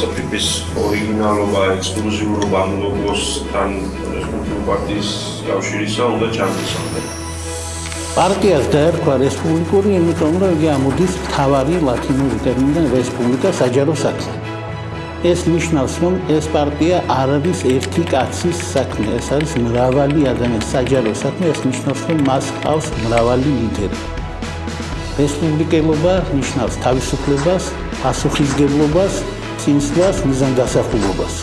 ლოცვების ორიგინალობა, ექსკლუზიურობა ლოგოსთან რესპუბლიკური პარტიის კავშირისა უნდა ჩამოსხმდეს. პარტიას დაერქვა რესპუბლიკური, იმიტომ რომ იგი ამოდის თავარი ლათინური ტერმინიდან რესპუბლიკა საჯარო საქმე. ეს ნიშნავს, რომ ეს პარტია არ არის ერთი კაცის საქმე, ეს არის მრავალი ადამიანის საჯარო საქმე, ეს ნიშნავს, რომ მას ყავს მრავალი ლიდერი. რესპუბლიკელობა ნიშნავს თავისუფლებას, პასუხისგებლობას, წინსვლას, მიზანდასახულობას.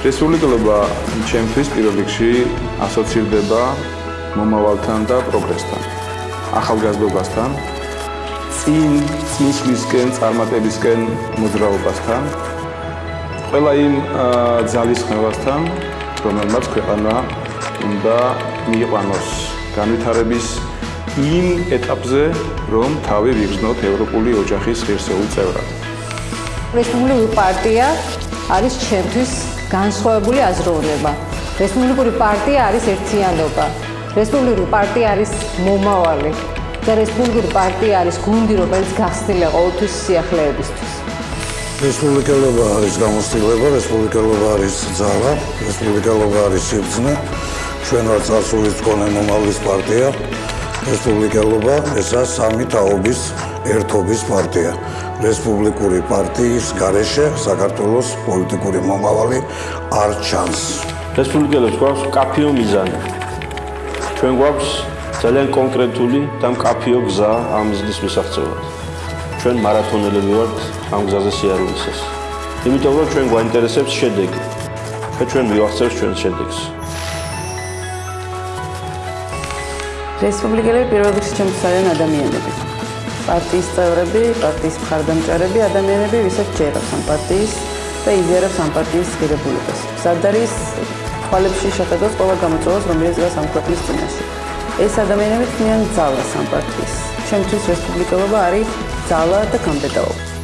რესპუბლიკელობა ჩემთვის პირველ რიგში ასოცირდება მომავალთან და პროგრესთან, ახალგაზრდობასთან, წინ წინსვლისკენ, წარმატებისკენ მოძრაობასთან, ყველა იმ ძალისხმევასთან, რომელმაც ქვეყანა უნდა მიიყვანოს განვითარების იმ ეტაპზე, რომ თავი ვიგრძნოთ ევროპული ოჯახის ღირსეულ წევრად. რესპუბლიკური პარტია არის ჩემთვის განსხვავებული აზროვნება. რესპუბლიკური პარტია არის ერთიანობა. რესპუბლიკური პარტია არის მომავალი. და რესპუბლიკური პარტია არის გუნდი, რომელიც გახსნილია ყოველთვის სიახლეებისთვის. რესპუბლიკელობა არის გამოცდილება, რესპუბლიკელობა არის ძალა, რესპუბლიკელობა არის სიბრძნე. ჩვენ ვართ წარსულის მქონე მომავლის პარტია. რესპუბლიკელობა ესაა სამი თაობის ერთობის პარტია. რესპუბლიკური პარტიის გარეშე საქართველოს პოლიტიკური მომავალი არ ჩანს. რესპუბლიკელებს გვაქვს კაფეო მიზანი. ჩვენ გვაქვს ძალიან კონკრეტული და მკაფიო გზა ამ მიზნის მისაღწევად. ჩვენ მარათონელები ვართ ამ გზაზე სიარულისას. იმიტომ რომ ჩვენ გვაინტერესებს შედეგი. და ჩვენ მივახცევთ ჩვენ შედეგს. რესპუბლიკელები პირველ რიგში ჩემთვის არიან ადამიანები. პარტიის წევრები, პარტიის მხარდამჭერები, ადამიანები, ვისაც ჯერავს ამ პარტიის და იზიარებს ამ პარტიის ღირებულებას. ზარდარის ხვალებში შეხედოს ყველა გამოწვევას, რომელიც გას ამ ქვეყნის წინაშე. ეს ადამიანები ქმნიან ძალას ამ პარტიის. ჩემთვის რესპუბლიკელობა არის ძალა და გამდიდრება.